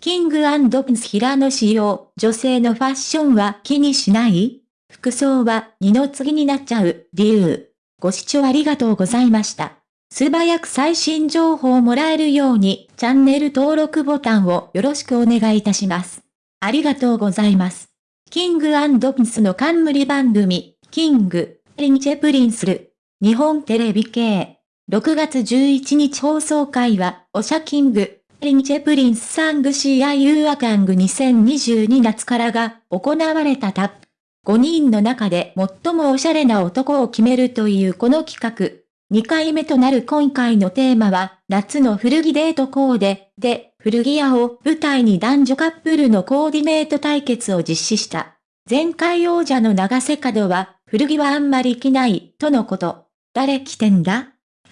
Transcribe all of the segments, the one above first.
キングプンス平野仕様、女性のファッションは気にしない？服装は二の次になっちゃう理由。ご視聴ありがとうございました。素早く最新情報をもらえるようにチャンネル登録ボタンをよろしくお願いいたします。ありがとうございます。キングプンスの冠番組、キング、リンチェプリンスル、日本テレビ系。6月11日放送回は、オシャキング、リンチェプリンスサングシアユーアカング2022夏からが行われたタップ。5人の中で最もおしゃれな男を決めるというこの企画。2回目となる今回のテーマは、夏の古着デートコーデで、古着屋を舞台に男女カップルのコーディネート対決を実施した。前回王者の長瀬角は、古着はあんまり着ない、とのこと。誰着てんだ？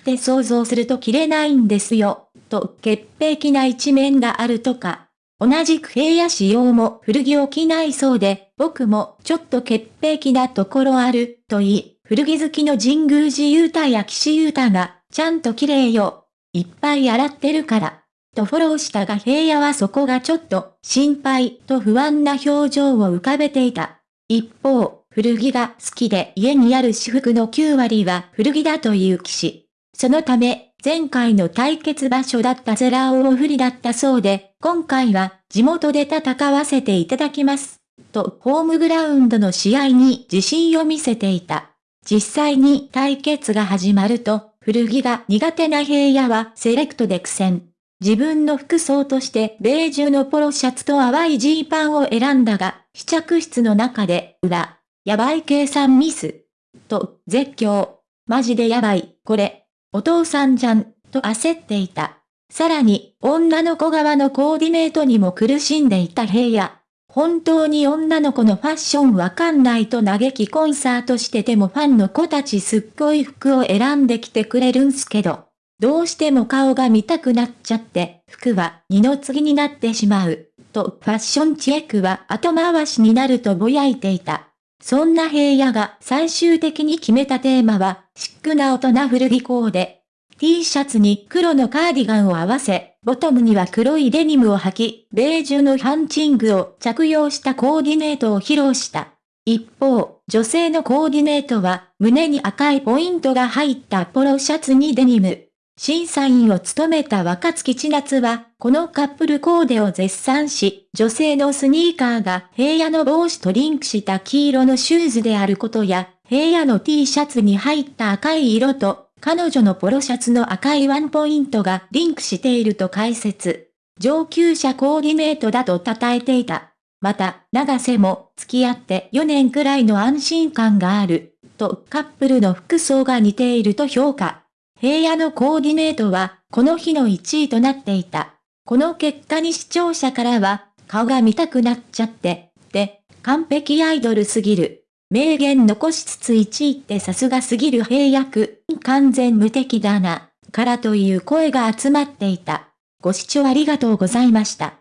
って想像すると着れないんですよ、と潔癖な一面があるとか。同じく平野仕様も古着を着ないそうで、僕もちょっと潔癖なところある、と言い、古着好きの神宮寺雄太や岸優太が、ちゃんと綺麗よ。いっぱい洗ってるから。とフォローしたが平野はそこがちょっと心配と不安な表情を浮かべていた。一方、古着が好きで家にある私服の9割は古着だという騎士。そのため、前回の対決場所だったゼラーオフリだったそうで、今回は地元で戦わせていただきます。と、ホームグラウンドの試合に自信を見せていた。実際に対決が始まると、古着が苦手な平野はセレクトで苦戦。自分の服装としてベージュのポロシャツと淡いジーパンを選んだが、試着室の中で、裏、やばい計算ミス。と、絶叫。マジでやばい、これ。お父さんじゃん、と焦っていた。さらに、女の子側のコーディネートにも苦しんでいた平野。本当に女の子のファッションわかんないと嘆きコンサートしててもファンの子たちすっごい服を選んできてくれるんすけど、どうしても顔が見たくなっちゃって、服は二の次になってしまう、とファッションチェックは後回しになるとぼやいていた。そんな平野が最終的に決めたテーマは、シックな大人古着コーデ。T シャツに黒のカーディガンを合わせ、ボトムには黒いデニムを履き、ベージュのハンチングを着用したコーディネートを披露した。一方、女性のコーディネートは、胸に赤いポイントが入ったポロシャツにデニム。審査員を務めた若月千夏は、このカップルコーデを絶賛し、女性のスニーカーが平野の帽子とリンクした黄色のシューズであることや、平野の T シャツに入った赤い色と、彼女のポロシャツの赤いワンポイントがリンクしていると解説。上級者コーディネートだと称えていた。また、長瀬も付き合って4年くらいの安心感がある、とカップルの服装が似ていると評価。平野のコーディネートは、この日の1位となっていた。この結果に視聴者からは、顔が見たくなっちゃって、で、完璧アイドルすぎる。名言残しつつ1位ってさすがすぎる平役、完全無敵だな、からという声が集まっていた。ご視聴ありがとうございました。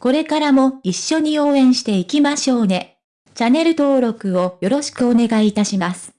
これからも一緒に応援していきましょうね。チャンネル登録をよろしくお願いいたします。